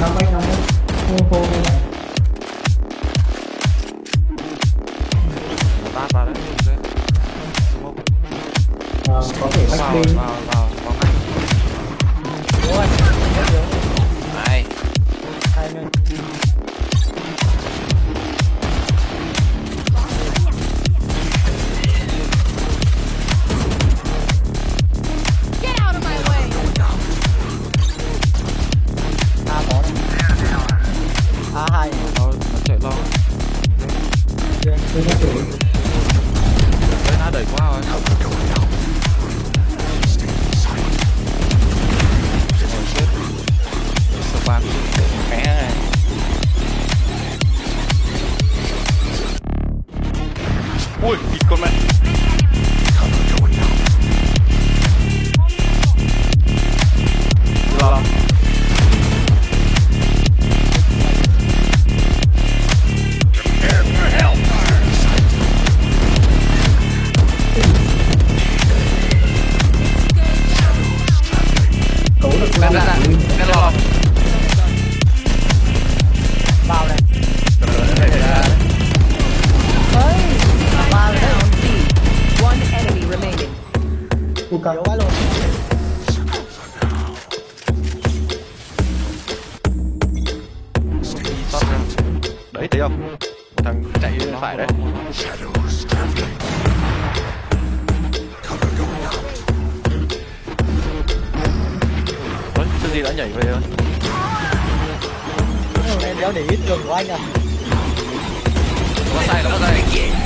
nóng ấy nóng ấy khô khô bên này ba vào đấy ờ, có thể back đi tôi nó tuổi nó đẩy quá rồi ban mẹ này ui con mẹ. Căng quá luôn. Ra. đấy thấy không một thằng chạy bên phải đấy Ôi, cái gì đã nhảy về rồi Em đéo để ý trường của anh à. bắt tay nó bắt tay